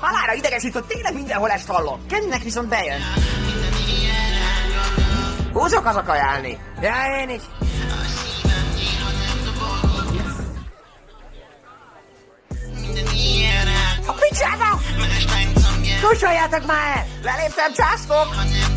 Halára idegesít, hogy tényleg mindenhol ezt hallom. Kennek viszont bejön. Húzok az akajálni, Ja, én is. A picsába! Kussoljátok már el! Leléptem, császkok!